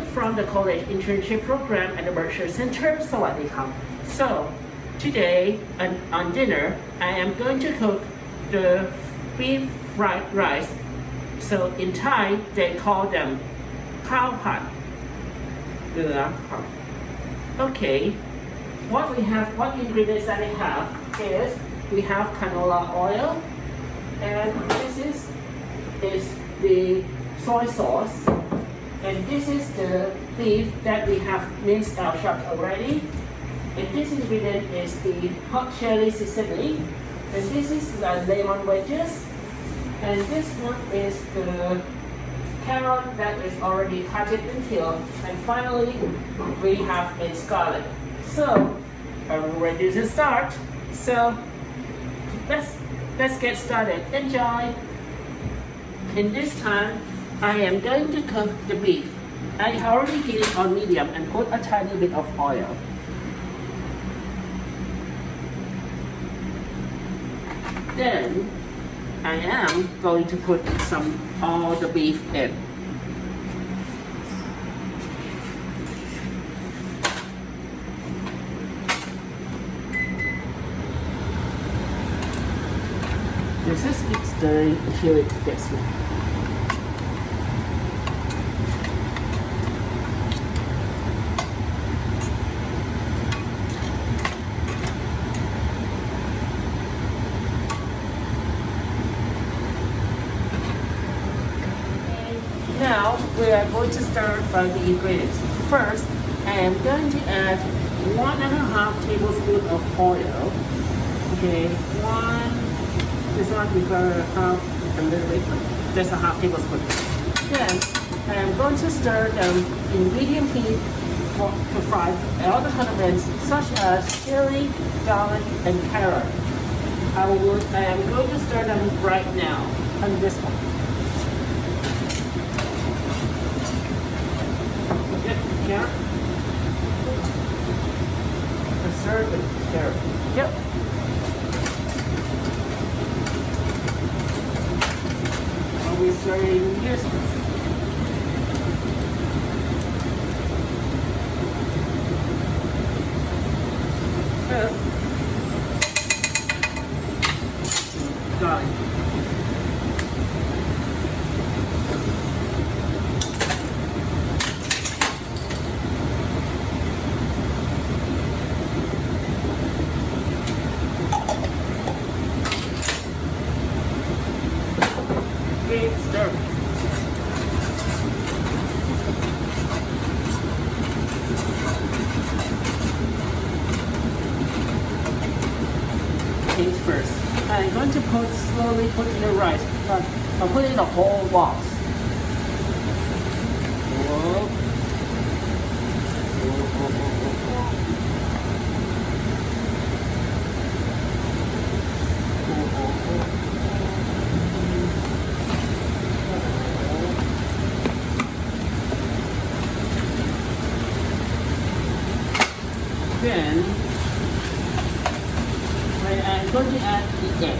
from the college internship program at the Berkshire Center, Sawadee So, today on, on dinner, I am going to cook the beef fried rice. So in Thai, they call them khao pat. Okay, what we have, what ingredients that we have is we have canola oil, and this is, is the soy sauce, and this is the beef that we have minced our chopped already. And this ingredient is the hot chili seasoning. And this is the lemon wedges. And this one is the carrot that is already cut and peeled. And finally, we have a scallop. So, we ready to start? So, let's, let's get started. Enjoy! In this time, I am going to cook the beef. I already heat it on medium and put a tiny bit of oil. Then I am going to put some all the beef in. This is stirring until it. Now we are going to start by the ingredients. First, I am going to add one and a half tablespoon of oil. Okay, one, this one prefer half a little bit, just a half tablespoon. Then I am going to stir them in medium heat for, to fry the condiments such as chili, garlic, and carrot. I, will, I am going to stir them right now on this one. It there. Yep. Are we this? Got I'm going to put slowly put in the rice, but I'm putting the whole box. Whoa. Then 20 and the egg.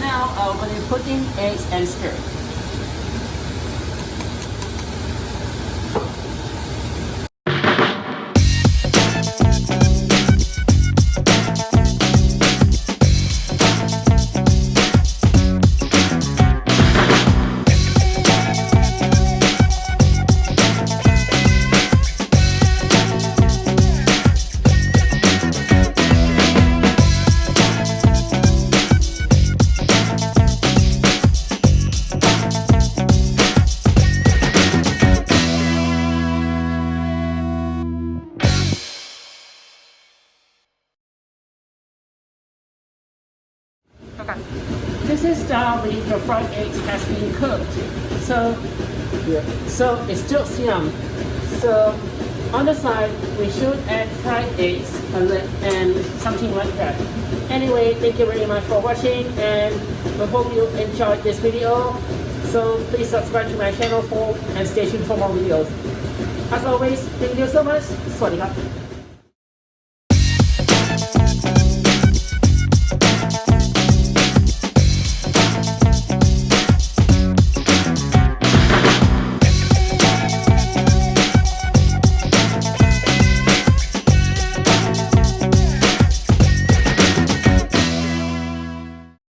Now, uh, when you put in eggs and stir, Okay. This is the the fried eggs has been cooked. So yeah. so it's still yum. So on the side we should add fried eggs and something like that. Anyway, thank you very much for watching and I hope you enjoyed this video. So please subscribe to my channel for and stay tuned for more videos. As always, thank you so much. สวัสดีครับ